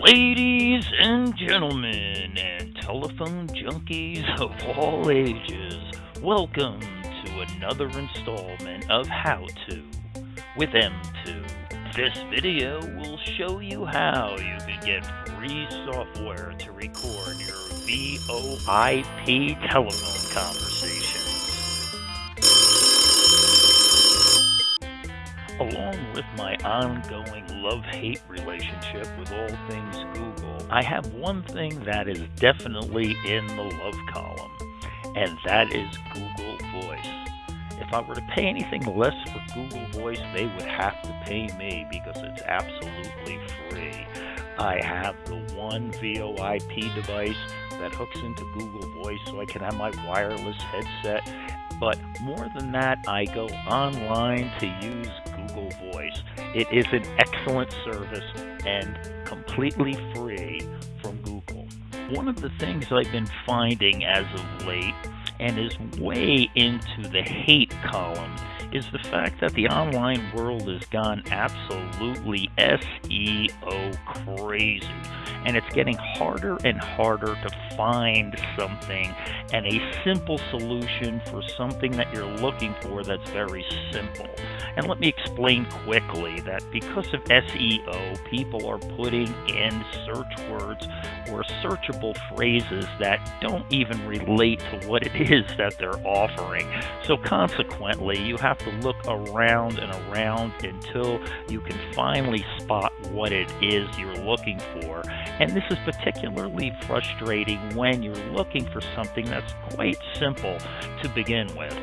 Ladies and gentlemen, and telephone junkies of all ages, welcome to another installment of How To with M2. This video will show you how you can get free software to record your VoIP telephone conversations. Along with my ongoing love hate relationship with all things Google, I have one thing that is definitely in the love column, and that is Google Voice. If I were to pay anything less for Google Voice, they would have to pay me because it's absolutely free. I have the one VoIP device that hooks into Google Voice so I can have my wireless headset. But more than that, I go online to use Google Voice. It is an excellent service and completely free from Google. One of the things I've been finding as of late and is way into the hate column is the fact that the online world has gone absolutely SEO crazy. And it's getting harder and harder to find something and a simple solution for something that you're looking for that's very simple. And let me explain quickly that because of SEO, people are putting in search words or searchable phrases that don't even relate to what it is that they're offering. So consequently, you have to look around and around until you can finally spot what it is you're looking for. And this is particularly frustrating when you're looking for something that's quite simple to begin with.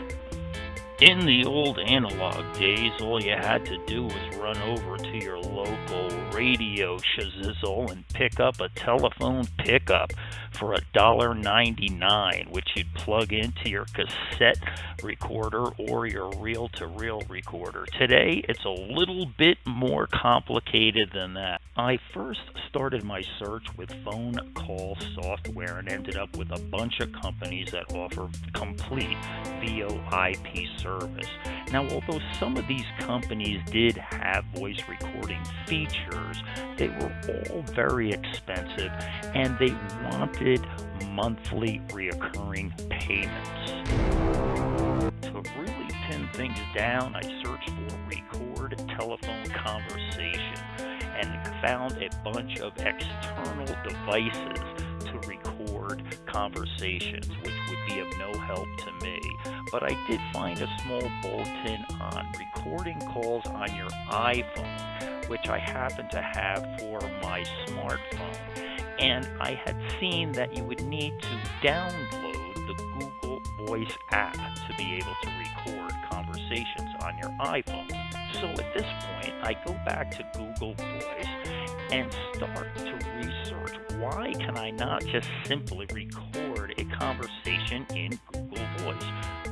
In the old analog days, all you had to do was run over to your local radio shazizzle and pick up a telephone pickup for $1.99, which you'd plug into your cassette recorder or your reel to reel recorder. Today, it's a little bit more complicated than that. I first started my search with phone call software and ended up with a bunch of companies that offer complete VoIP service. Now, although some of these companies did have voice recording features, they were all very expensive and they wanted monthly reoccurring payments. To really pin things down, I searched for record telephone conversation and found a bunch of external devices to record conversations, which would be of no help to me. But I did find a small bulletin on recording calls on your iPhone, which I happen to have for my smartphone. And I had seen that you would need to download the Google Voice app to be able to record conversations on your iPhone. So at this point, I go back to Google Voice and start to research why can I not just simply record a conversation in Google Voice?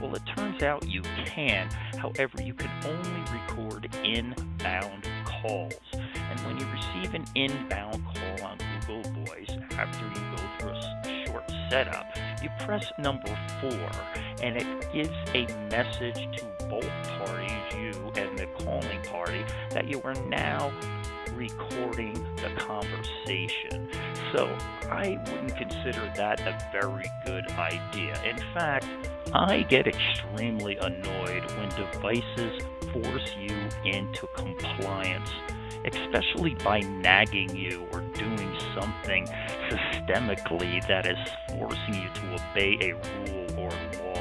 Well, it turns out you can. However, you can only record inbound calls. And when you receive an inbound call on Google Voice after you go through a short setup, you press number four and it gives a message to both parties, you and the calling party, that you are now recording the conversation. So I wouldn't consider that a very good idea. In fact, I get extremely annoyed when devices force you into compliance, especially by nagging you or doing something systemically that is forcing you to obey a rule or law.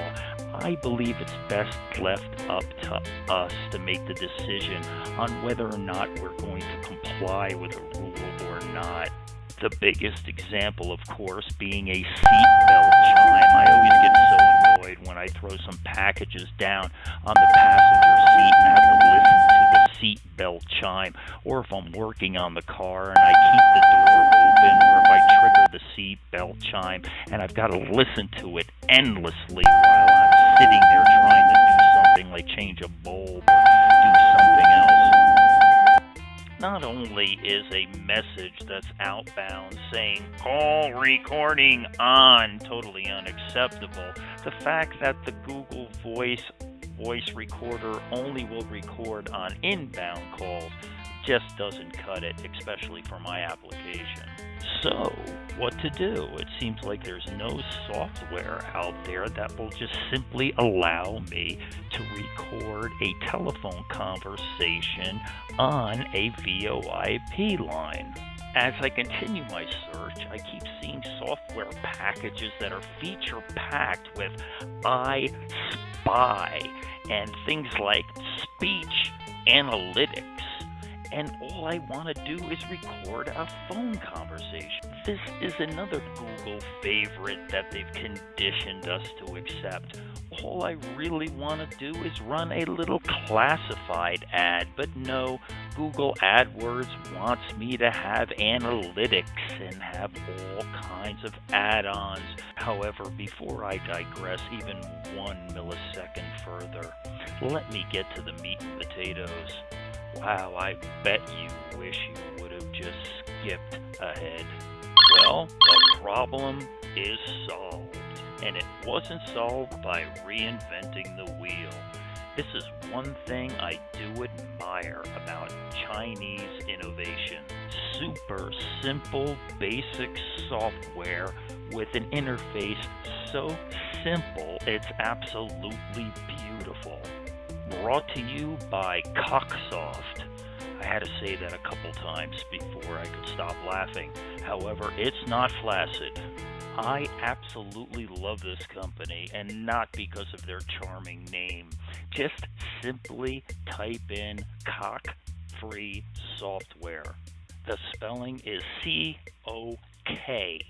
I believe it's best left up to us to make the decision on whether or not we're going to comply with a rule or not. The biggest example, of course, being a seatbelt chime. I always get so annoyed when I throw some packages down on the passenger seat and have to seatbelt chime, or if I'm working on the car and I keep the door open, or if I trigger the seatbelt chime and I've got to listen to it endlessly while I'm sitting there trying to do something like change a bulb or do something else. Not only is a message that's outbound saying call recording on totally unacceptable, the fact that the Google Voice voice recorder only will record on inbound calls just doesn't cut it, especially for my application. So, what to do? It seems like there's no software out there that will just simply allow me to record a telephone conversation on a VoIP line. As I continue my search, I keep seeing software packages that are feature packed with I Spy and things like speech analytics and all I want to do is record a phone conversation. This is another Google favorite that they've conditioned us to accept. All I really want to do is run a little classified ad, but no, Google AdWords wants me to have analytics and have all kinds of add ons. However, before I digress even one millisecond further, let me get to the meat and potatoes. Wow, I bet you wish you would have just skipped ahead. Well, the problem is solved. And it wasn't solved by reinventing the wheel. This is one thing I do admire about Chinese innovation. Super simple, basic software with an interface so simple it's absolutely beautiful brought to you by CoKSoft. I had to say that a couple times before I could stop laughing. However, it's not flaccid. I absolutely love this company, and not because of their charming name. Just simply type in CoK free software. The spelling is C O K.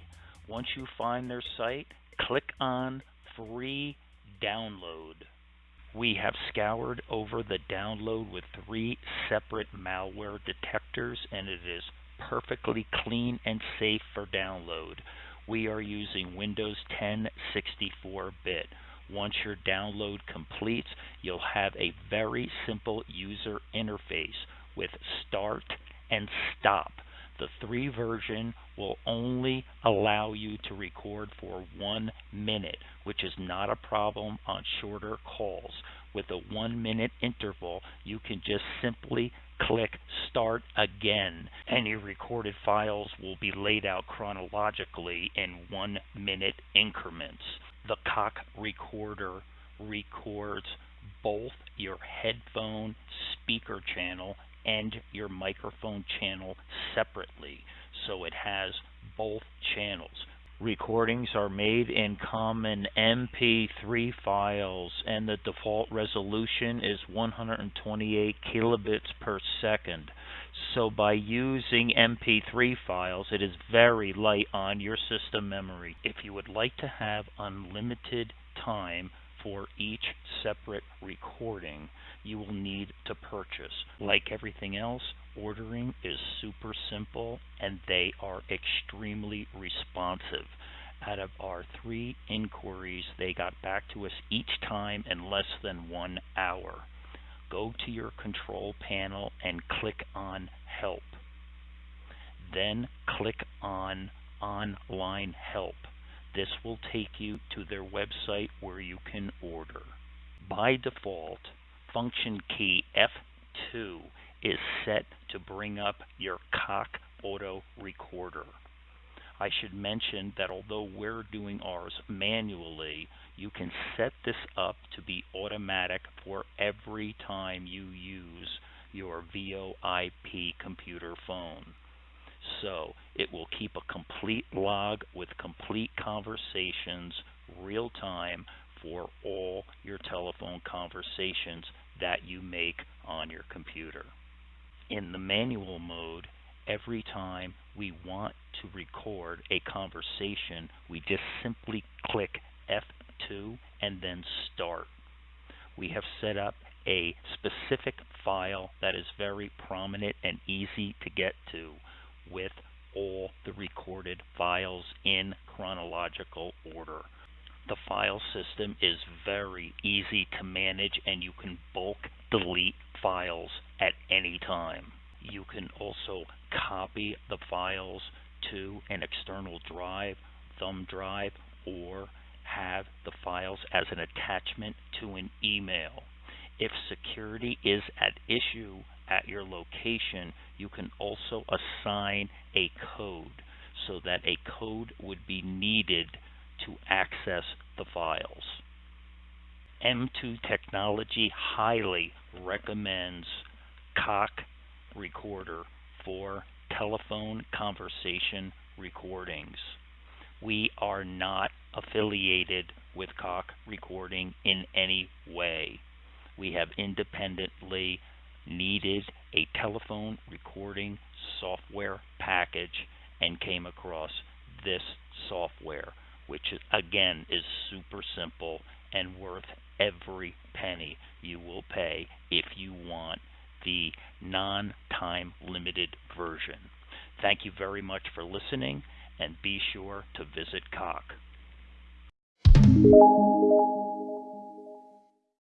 Once you find their site, click on free download. We have scoured over the download with three separate malware detectors and it is perfectly clean and safe for download. We are using Windows 10 64-bit. Once your download completes, you'll have a very simple user interface with start and stop. The 3 version will only allow you to record for one minute, which is not a problem on shorter calls. With a one minute interval, you can just simply click start again and your recorded files will be laid out chronologically in one minute increments. The CoK recorder records both your headphone speaker channel and your microphone channel separately so it has both channels. Recordings are made in common MP3 files and the default resolution is 128 kilobits per second. So by using MP3 files, it is very light on your system memory. If you would like to have unlimited time for each separate recording you will need to purchase. Like everything else, ordering is super simple and they are extremely responsive. Out of our three inquiries, they got back to us each time in less than one hour. Go to your control panel and click on Help. Then click on Online Help. This will take you to their website where you can order. By default, function key F2 is set to bring up your CoK auto recorder. I should mention that although we're doing ours manually, you can set this up to be automatic for every time you use your VoIP computer phone. So it will keep a complete log with complete conversations real time for all your telephone conversations that you make on your computer. In the manual mode, every time we want to record a conversation, we just simply click F2 and then start. We have set up a specific file that is very prominent and easy to get to with all the recorded files in chronological order. The file system is very easy to manage and you can bulk delete files at any time. You can also copy the files to an external drive, thumb drive, or have the files as an attachment to an email. If security is at issue at your location, you can also assign a code. so that a code would be needed to access the files. M2 Technology highly recommends CoK Recorder for telephone conversation recordings. We are not affiliated with CoK Recording in any way. We have independently needed a telephone recording software package and came across this software, which again is super simple and worth every penny you will pay if you want the non time limited version. Thank you very much for listening and be sure to visit CoK.